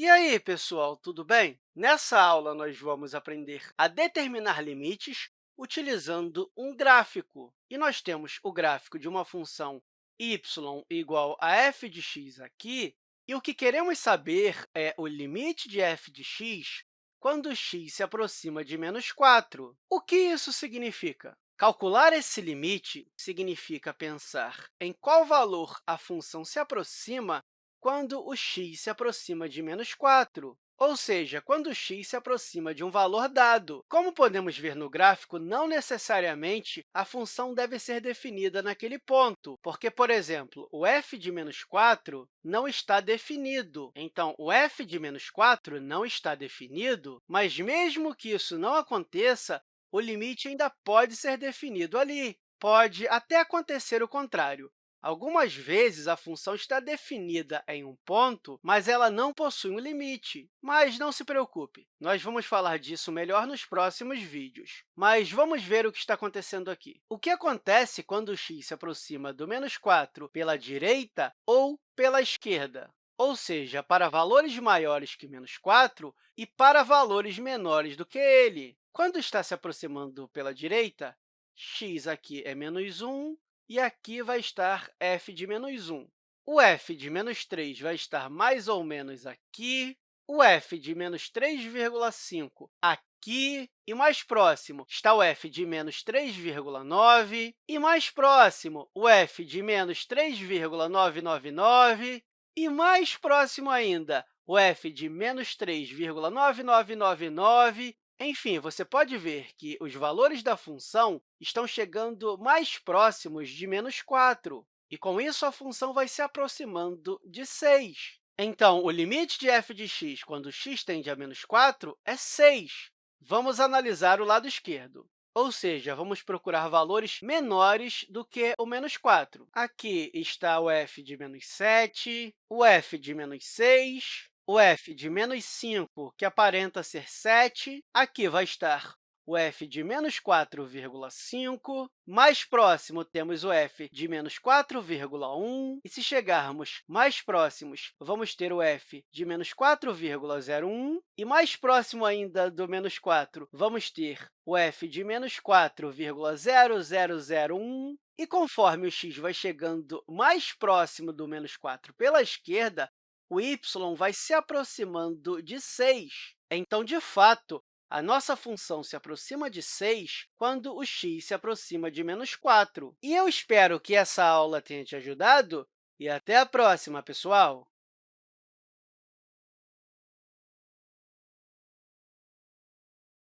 E aí, pessoal, tudo bem? Nessa aula, nós vamos aprender a determinar limites utilizando um gráfico. E nós temos o gráfico de uma função y igual a f de x aqui, e o que queremos saber é o limite de f de x quando x se aproxima de menos 4. O que isso significa? Calcular esse limite significa pensar em qual valor a função se aproxima quando o x se aproxima de menos 4, ou seja, quando x se aproxima de um valor dado. Como podemos ver no gráfico, não necessariamente a função deve ser definida naquele ponto, porque, por exemplo, o f de menos 4 não está definido. Então, o f de menos 4 não está definido, mas mesmo que isso não aconteça, o limite ainda pode ser definido ali. Pode até acontecer o contrário. Algumas vezes, a função está definida em um ponto, mas ela não possui um limite. Mas não se preocupe, nós vamos falar disso melhor nos próximos vídeos. Mas vamos ver o que está acontecendo aqui. O que acontece quando x se aproxima do menos 4 pela direita ou pela esquerda? Ou seja, para valores maiores que menos 4 e para valores menores do que ele. Quando está se aproximando pela direita, x aqui é menos 1 e aqui vai estar f de menos 1. O f de menos 3 vai estar mais ou menos aqui, o f de menos 3,5 aqui, e mais próximo está o f de menos 3,9, e mais próximo o f de menos 3,999, e mais próximo ainda o f de menos 3,9999, enfim, você pode ver que os valores da função estão chegando mais próximos de menos 4, e, com isso, a função vai se aproximando de 6. Então, o limite de f de x quando x tende a menos 4 é 6. Vamos analisar o lado esquerdo, ou seja, vamos procurar valores menores do que o menos 4. Aqui está o f de menos 7, o f de menos 6, o f de menos 5, que aparenta ser 7, aqui vai estar o f de menos 4,5. Mais próximo, temos o f de menos 4,1. E, se chegarmos mais próximos, vamos ter o f de menos 4,01. E, mais próximo ainda do menos 4, vamos ter o f de menos 4,0001. E, conforme o x vai chegando mais próximo do menos 4 pela esquerda, o y vai se aproximando de 6. Então, de fato, a nossa função se aproxima de 6 quando o x se aproxima de menos 4. E eu espero que essa aula tenha te ajudado e até a próxima, pessoal!